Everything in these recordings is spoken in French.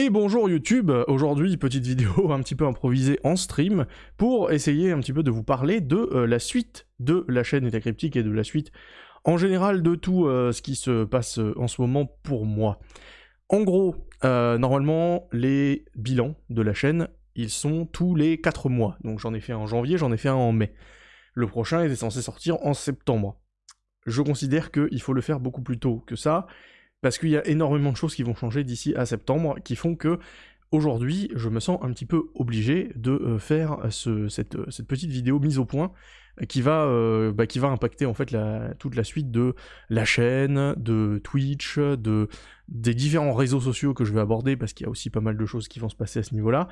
Et bonjour YouTube, aujourd'hui petite vidéo un petit peu improvisée en stream pour essayer un petit peu de vous parler de euh, la suite de la chaîne État-Cryptique et de la suite en général de tout euh, ce qui se passe euh, en ce moment pour moi. En gros, normalement les bilans de la chaîne, ils sont tous les 4 mois. Donc j'en ai fait un en janvier, j'en ai fait un en mai. Le prochain était censé sortir en septembre. Je considère qu'il faut le faire beaucoup plus tôt que ça, parce qu'il y a énormément de choses qui vont changer d'ici à septembre, qui font que aujourd'hui, je me sens un petit peu obligé de euh, faire cette, petite vidéo mise au point qui va, euh, bah, qui va impacter en fait toute la suite de la chaîne, de Twitch, de, des différents réseaux sociaux que je vais aborder, parce qu'il y a aussi pas mal de choses qui vont se passer à ce niveau-là.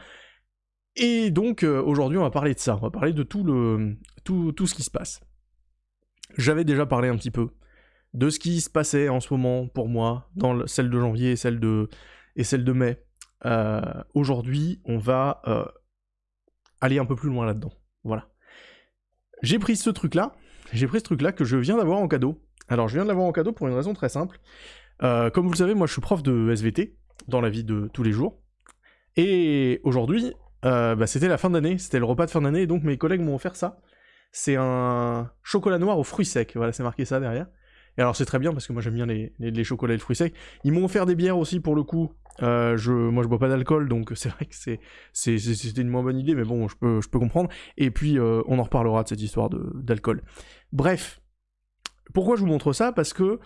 Et donc euh, aujourd'hui on va parler de ça, on va parler de tout, le, tout, tout ce qui se passe. J'avais déjà parlé un petit peu de ce qui se passait en ce moment pour moi, dans celle de janvier et celle de, et celle de mai. Euh, aujourd'hui, on va euh, aller un peu plus loin là-dedans. Voilà. J'ai pris ce truc-là, j'ai pris ce truc-là que je viens d'avoir en cadeau. Alors, je viens de l'avoir en cadeau pour une raison très simple. Euh, comme vous le savez, moi, je suis prof de SVT dans la vie de tous les jours. Et aujourd'hui, bah, c'était la fin d'année, c'était le repas de fin d'année, donc mes collègues m'ont offert ça. C'est un chocolat noir aux fruits secs, voilà, c'est marqué ça derrière. Alors c'est très bien parce que moi j'aime bien les, chocolats et les fruits secs. Ils m'ont offert des bières aussi pour le coup. Euh, je, moi je bois pas d'alcool donc c'est vrai que c'était une moins bonne idée mais bon je peux, je peux comprendre. Et puis euh, on en reparlera de cette histoire d'alcool. Bref, pourquoi je vous montre ça? Parce que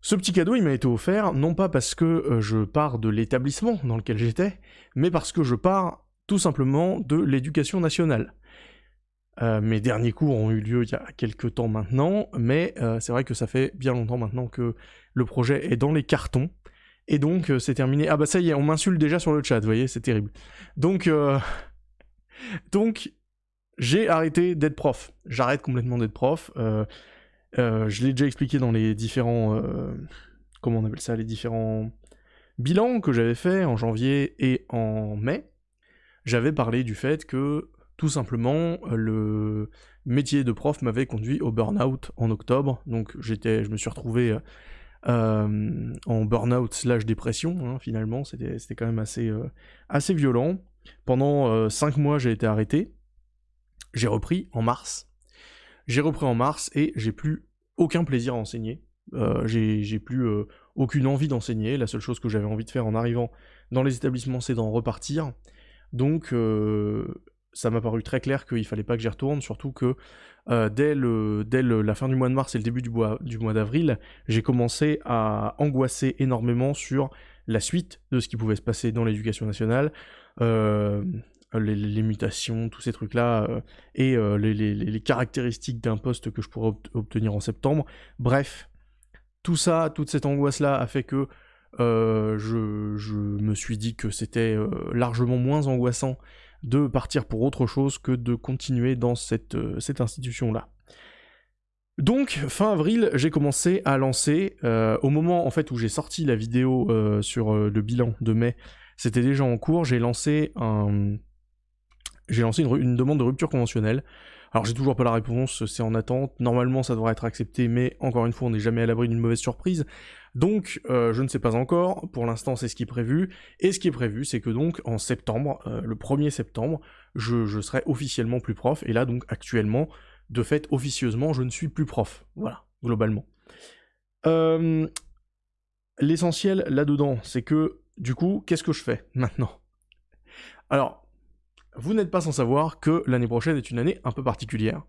ce petit cadeau il m'a été offert non pas parce que euh, je pars de l'établissement dans lequel j'étais, mais parce que je pars tout simplement de l'éducation nationale. Euh, mes derniers cours ont eu lieu il y a quelques temps maintenant, mais euh, c'est vrai que ça fait bien longtemps maintenant que le projet est dans les cartons. Et donc euh, c'est terminé. Ah bah ça y est, on m'insulte déjà sur le chat, vous voyez, c'est terrible. Donc, donc j'ai arrêté d'être prof. J'arrête complètement d'être prof. je l'ai déjà expliqué dans les différents... comment on appelle ça Les différents bilans que j'avais fait en janvier et en mai. J'avais parlé du fait que tout simplement, euh, le métier de prof m'avait conduit au burn-out en octobre, donc je me suis retrouvé euh, euh, en burn-out slash dépression, hein, finalement, c'était quand même assez, assez violent. Pendant 5 mois, j'ai été arrêté. J'ai repris en mars. J'ai repris en mars et j'ai plus aucun plaisir à enseigner. j'ai plus aucune envie d'enseigner. La seule chose que j'avais envie de faire en arrivant dans les établissements, c'est d'en repartir. Donc, ça m'a paru très clair qu'il fallait pas que j'y retourne, surtout que euh, dès, le, dès la fin du mois de mars et le début du, du mois d'avril, j'ai commencé à angoisser énormément sur la suite de ce qui pouvait se passer dans l'éducation nationale, euh, les, mutations, tous ces trucs-là, euh, et les, caractéristiques d'un poste que je pourrais obtenir en septembre. Bref, tout ça, toute cette angoisse-là a fait que je, je, me suis dit que c'était largement moins angoissant de partir pour autre chose que de continuer dans cette, euh, institution-là. Donc, fin avril, j'ai commencé à lancer, euh, au moment en fait où j'ai sorti la vidéo euh, sur le bilan de mai, c'était déjà en cours, j'ai lancé un... J'ai lancé une, demande de rupture conventionnelle. Alors j'ai toujours pas la réponse, c'est en attente. Normalement ça devrait être accepté, mais encore une fois on n'est jamais à l'abri d'une mauvaise surprise. Donc, euh, je ne sais pas encore, pour l'instant c'est ce qui est prévu, et ce qui est prévu c'est que donc en septembre, euh, le 1er septembre, je, serai officiellement plus prof, et là donc actuellement, de fait, officieusement, je ne suis plus prof, voilà, globalement. Euh, l'essentiel là-dedans, c'est que, du coup, qu'est-ce que je fais maintenant? Alors, vous n'êtes pas sans savoir que l'année prochaine est une année un peu particulière.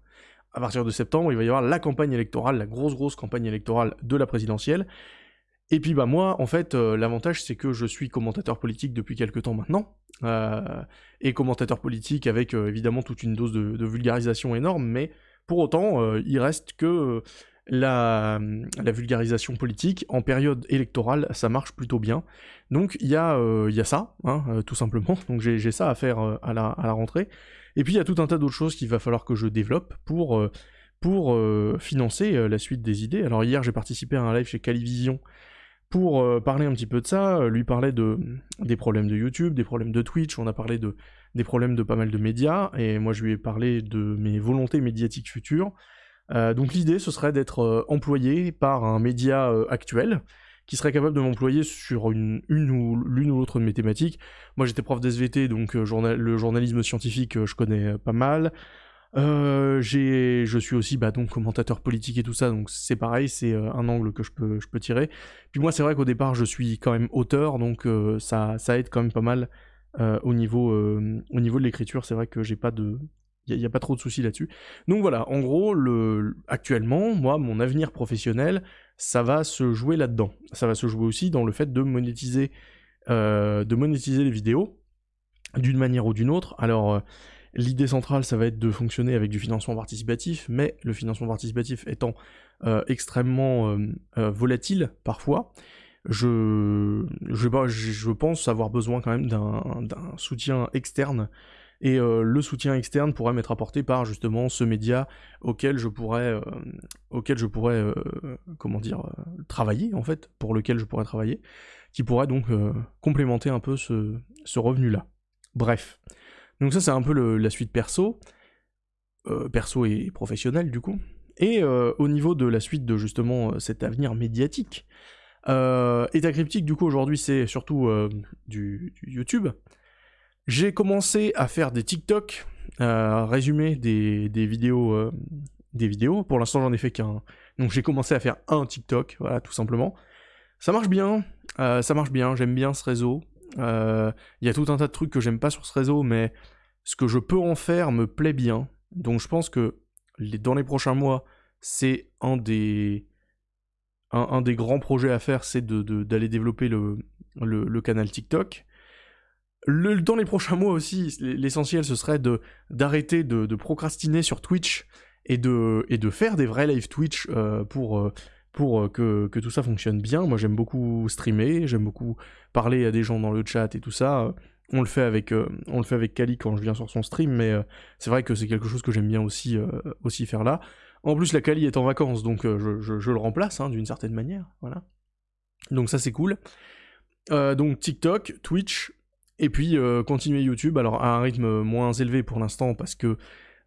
À partir de septembre, il va y avoir la campagne électorale, la grosse grosse campagne électorale de la présidentielle, et puis bah moi, en fait, euh, l'avantage c'est que je suis commentateur politique depuis quelques temps maintenant, euh, et commentateur politique avec euh, évidemment toute une dose de, vulgarisation énorme, mais pour autant, il reste que la, vulgarisation politique en période électorale, ça marche plutôt bien. Donc il y, a, y a ça, hein, tout simplement, donc j'ai ça à faire à la, à, la, rentrée. Et puis il y a tout un tas d'autres choses qu'il va falloir que je développe pour pour financer la suite des idées. Alors hier j'ai participé à un live chez Calivision pour euh, parler un petit peu de ça, euh, lui parler de, des problèmes de YouTube, des problèmes de Twitch, on a parlé de, des problèmes de pas mal de médias, et moi je lui ai parlé de mes volontés médiatiques futures. Euh, donc l'idée ce serait d'être employé par un média actuel, qui serait capable de m'employer sur une, une ou l'une ou l'autre de mes thématiques. Moi j'étais prof d'SVT, donc euh, le journalisme scientifique je connais pas mal. je suis aussi bah, donc commentateur politique et tout ça, donc c'est pareil, c'est un angle que je peux, je peux tirer. Puis moi c'est vrai qu'au départ je suis quand même auteur, donc ça, ça aide quand même pas mal au, niveau, au niveau de l'écriture. C'est vrai que j'ai pas de, il n'y a, pas trop de soucis là-dessus. Donc voilà, en gros, le, actuellement, moi, mon avenir professionnel, ça va se jouer là-dedans. Ça va se jouer aussi dans le fait de monétiser, euh, de monétiser les vidéos, d'une manière ou d'une autre. Alors, euh, l'idée centrale, ça va être de fonctionner avec du financement participatif, mais le financement participatif étant euh, extrêmement volatile parfois, je, je, je, pense avoir besoin quand même d'un soutien externe et euh, le soutien externe pourrait m'être apporté par justement ce média auquel je pourrais, euh, auquel je pourrais euh, comment dire, travailler en fait, pour lequel je pourrais travailler, qui pourrait donc complémenter un peu ce, revenu-là. Bref. Donc ça c'est un peu la suite perso, perso et professionnel du coup. Et au niveau de la suite de justement cet avenir médiatique, État cryptique du coup aujourd'hui c'est surtout du, YouTube. J'ai commencé à faire des TikTok, à résumer des, vidéos, euh, des vidéos. Pour l'instant, j'en ai fait qu'un. Donc j'ai commencé à faire un TikTok, voilà, tout simplement. Ça marche bien, euh, ça marche bien, j'aime bien ce réseau. Euh, il y a tout un tas de trucs que j'aime pas sur ce réseau, mais ce que je peux en faire me plaît bien. Donc je pense que dans les prochains mois, c'est un des, grands projets à faire, c'est d'aller développer le, canal TikTok dans les prochains mois aussi, l'essentiel ce serait de d'arrêter de, procrastiner sur Twitch et de, et de faire des vrais live Twitch euh, pour, euh, pour euh, que, que, tout ça fonctionne bien. Moi j'aime beaucoup streamer, j'aime beaucoup parler à des gens dans le chat et tout ça. On le fait avec, on le fait avec Kali quand je viens sur son stream, mais c'est vrai que c'est quelque chose que j'aime bien aussi, aussi faire là. En plus, la Kali est en vacances, donc je, je, le remplace hein, d'une certaine manière. Voilà. Donc ça c'est cool. donc TikTok, Twitch, et puis euh, continuer YouTube, alors à un rythme moins élevé pour l'instant parce que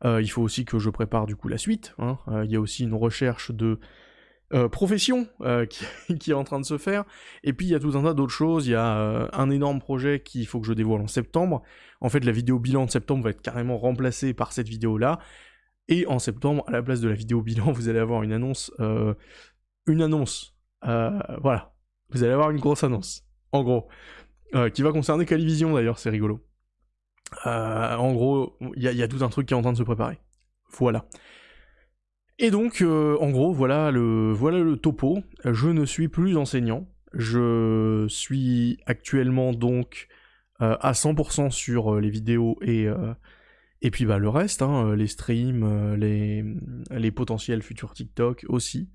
euh, il faut aussi que je prépare du coup la suite. Hein. Euh, il y a aussi une recherche de profession qui, est en train de se faire. Et puis il y a tout un tas d'autres choses. Il y a un énorme projet qu'il faut que je dévoile en septembre. En fait, la vidéo bilan de septembre va être carrément remplacée par cette vidéo-là. Et en septembre, à la place de la vidéo bilan, vous allez avoir une annonce. une annonce. voilà. Vous allez avoir une grosse annonce. En gros. Euh, qui va concerner Calivision d'ailleurs, c'est rigolo. Euh, en gros, il y, a tout un truc qui est en train de se préparer. Voilà. Et donc, euh, en gros, voilà le, voilà le topo. Je ne suis plus enseignant. Je suis actuellement donc à 100% sur les vidéos et, et puis bah, le reste, hein, les streams, les, les potentiels futurs TikTok aussi.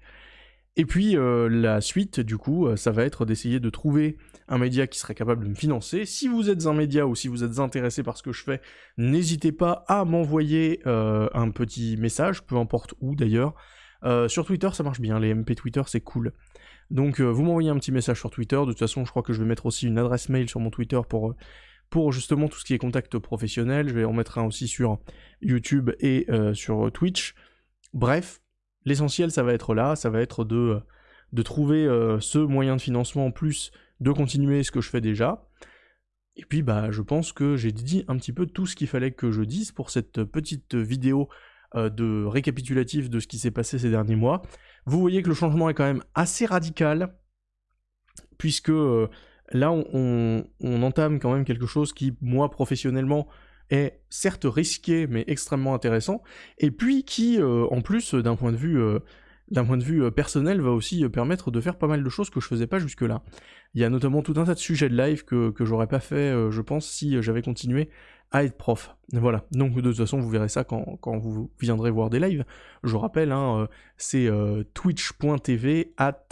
Et puis euh, la suite, du coup, euh, ça va être d'essayer de trouver un média qui serait capable de me financer. Si vous êtes un média ou si vous êtes intéressé par ce que je fais, n'hésitez pas à m'envoyer euh, un petit message, peu importe où d'ailleurs. sur Twitter, ça marche bien, les MP Twitter, c'est cool. Donc vous m'envoyez un petit message sur Twitter, de toute façon je crois que je vais mettre aussi une adresse mail sur mon Twitter pour, pour justement tout ce qui est contact professionnel, je vais en mettre un aussi sur YouTube et sur Twitch. Bref, L'essentiel, ça va être là, ça va être de, trouver euh, ce moyen de financement en plus de continuer ce que je fais déjà. Et puis, bah, je pense que j'ai dit un petit peu tout ce qu'il fallait que je dise pour cette petite vidéo euh, de récapitulatif de ce qui s'est passé ces derniers mois. Vous voyez que le changement est quand même assez radical, puisque euh, là, on, entame quand même quelque chose qui, moi, professionnellement, est certes risqué mais extrêmement intéressant, et puis qui, euh, en plus, d'un point de vue, euh, d'un point de vue euh, personnel, va aussi permettre de faire pas mal de choses que je faisais pas jusque-là. Il y a notamment tout un tas de sujets de live que, que j'aurais pas fait, je pense, si j'avais continué à être prof. Voilà, donc de toute façon, vous verrez ça quand, quand vous viendrez voir des lives. Je rappelle, hein, c'est twitch.tv at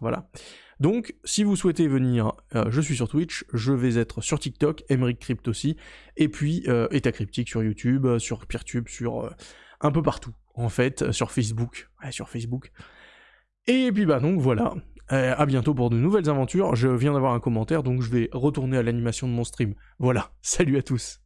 Voilà. Donc, si vous souhaitez venir, euh, je suis sur Twitch, je vais être sur TikTok, Emeric Crypt aussi, et puis euh, État Cryptique sur YouTube, euh, sur Peertube, sur un peu partout, en fait, sur Facebook, ouais, sur Facebook. Et puis bah donc voilà, à bientôt pour de nouvelles aventures, je viens d'avoir un commentaire, donc je vais retourner à l'animation de mon stream. Voilà, salut à tous